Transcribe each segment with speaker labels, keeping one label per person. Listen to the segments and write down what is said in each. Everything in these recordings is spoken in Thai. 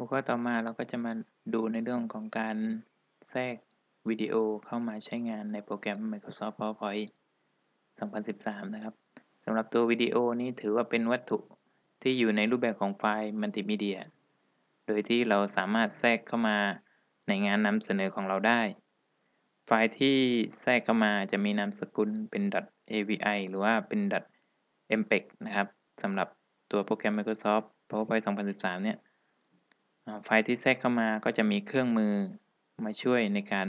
Speaker 1: หัวข้อต่อมาเราก็จะมาดูในเรื่องของการแทรกวิดีโอเข้ามาใช้งานในโปรแกรม Microsoft PowerPoint 2013 นะครับสำหรับตัววิดีโอนี้ถือว่าเป็นวัตถุที่อยู่ในรูปแบบของไฟล์มัลติมีเดีย โดยที่เราสามารถแทรกเข้ามาในงานนำเสนอของเราได้ ไฟล์ที่แทรกเข้ามาจะมีนามสกุลเป็น .avi หรือว่าเป็น .mpeg นะครับสำหรับตัวโปรแกรม Microsoft PowerPoint 2013 เนี่ย ไฟล์ที่แทรกเข้ามาก็จะมีเครื่องมือมาช่วยในการ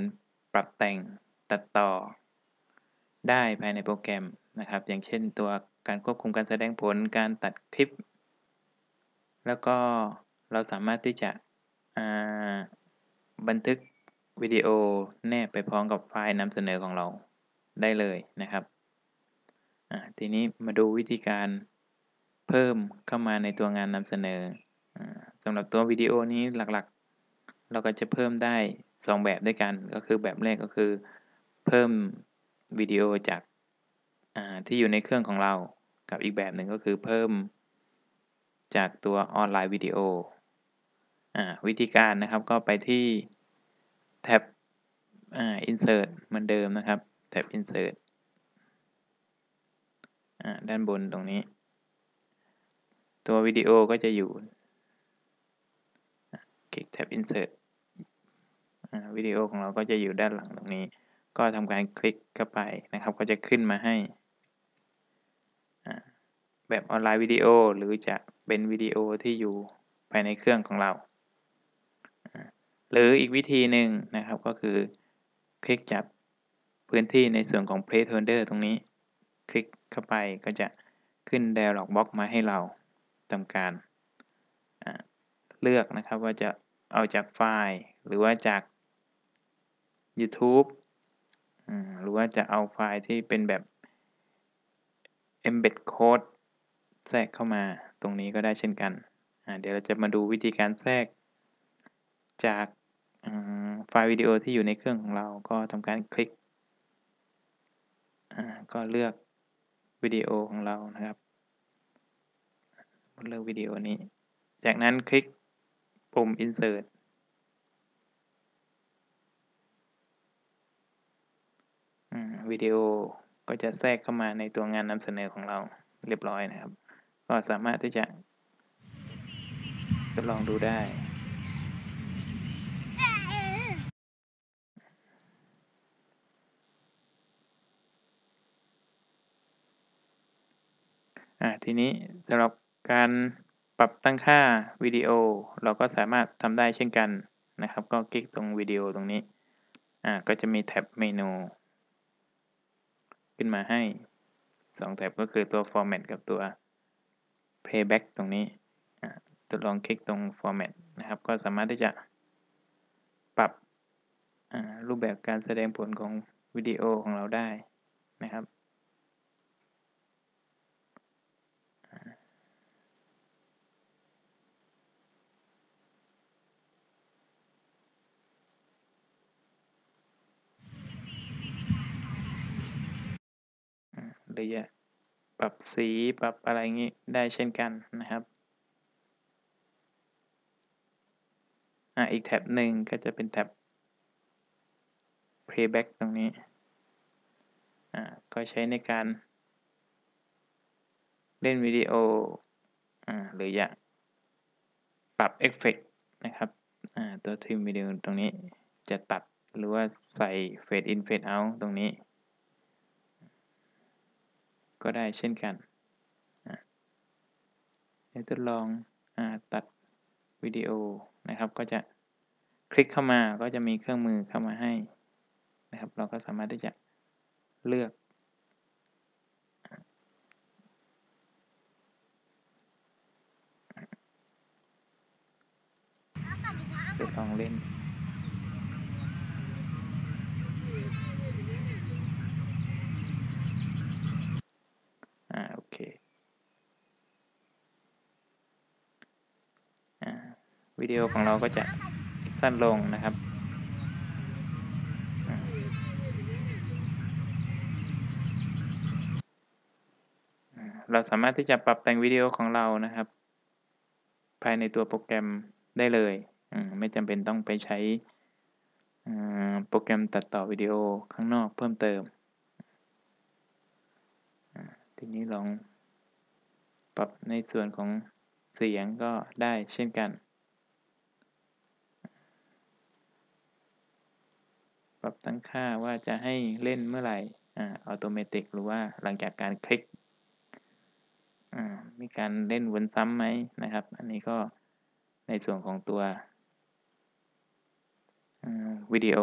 Speaker 1: ปรับแต่งตัดต่อ ได้ภายในโปรแกรมนะครับ อย่างเช่นตัวการควบคุมการแสดงผลการตัดคลิป แล้วก็เราสามารถที่จะบันทึกวิดีโอแนบไปพร้อมกับไฟล์นำเสนอของเราได้เลยนะครับทีนี้มาดูวิธีการเพิ่มเข้ามาในตัวงานนำเสนอ สำหรับตัววิดีโอนี้หลักๆ เราก็จะเพิ่มได้ 2 แบบด้วยกัน ก็คือแบบแรกก็คือ เพิ่มวิดีโอจากที่อยู่ในเครื่องของเรา กับอีกแบบหนึ่งก็คือเพิ่มจากตัวออนไลน์วิดีโอวิธีการนะครับก็ไปที่แท็บ insert เหมือนเดิมนะครับ แท็บ insert ด้านบนตรงนี้ ตัววิดีโอก็จะอยู่ คลิกแท็บ insert วิดีโอของเราก็จะอยู่ด้านหลังตรงนี้ ก็ทำการคลิกเข้าไปนะครับ ก็จะขึ้นมาให้แบบออนไลน์วิดีโอหรือจะเป็นวิดีโอที่อยู่ภายในเครื่องของเรา หรืออีกวิธีหนึ่งนะครับก็คือ คลิกจับพื้นที่ในส่วนของ placeholder ตรงนี้ คลิกเข้าไปก็จะขึ้น dialog box มาให้เราทำการ เลือกนะครับว่าจะเอาจากไฟล์ หรือว่าจาก YouTube หรือว่าจะเอาไฟล์ที่เป็นแบบ embed code แทรกเข้ามาตรงนี้ก็ได้เช่นกัน เดี๋ยวเราจะมาดูวิธีการแทรก จากไฟล์วิดีโอที่อยู่ในเครื่องของเราก็ทำการคลิก ก็เลือกวิดีโอของเรานะครับเลือกวิดีโอนี้ จากนั้นคลิก ปุ่ม insert วิดีโอก็จะแทรกเข้ามาในตัวงานนำเสนอของเราเรียบร้อยนะครับ ก็สามารถที่จะทดลองดูได้ ทีนี้สำหรับการ ปรับตั้งค่าวิดีโอเราก็สามารถทำได้เช่นกันนะครับ ก็คลิกตรงวิดีโอตรงนี้ อ่า ก็จะมีแท็บเมนู ขึ้นมาให้ 2 แท็บก็คือตัว format กับตัว playback ตรงนี้ อ่าทดลองคลิกตรง format นะครับ ก็สามารถที่จะปรับรูปแบบการแสดงผลของวิดีโอของเราได้นะครับ หรือจะปรับสีปรับอะไรงี้ได้เช่นกันนะครับอ่าอีกแท็บหนึ่งก็จะเป็นแท็บ playback ตรงนี้อ่าก็ใช้ในการเล่นวิดีโออ่าหรืออยากปรับเอฟเฟกนะครับอ่าตัวทริมวิดีโอตรงนี้จะตัดหรือว่าใส่เฟดอินเฟดเอาตรงนี้ ก็ได้เช่นกันเดี๋ยวทดลองอตัดวิดีโอนะครับ ก็จะคลิกเข้ามาก็จะมีเครื่องมือเข้ามาให้นะครับ เราก็สามารถที่จะเลือกทดลองเล่น วิดีโอของเราก็จะสั้นลงนะครับ เราสามารถที่จะปรับแต่งวิดีโอของเรานะครับ ภายในตัวโปรแกรมได้เลยไม่จำเป็นต้องไปใช้โปรแกรมตัดต่อวิดีโอข้างนอกเพิ่มเติม ทีนี้ลองปรับในส่วนของเสียงก็ได้เช่นกัน ปรับตั้งค่าว่าจะให้เล่นเมื่อไหร่อัตโนมัติหรือว่าหลังจากการคลิกอ่ามีการเล่นวนซ้ำไหมนะครับ อันนี้ก็ในส่วนของตัววิดีโอ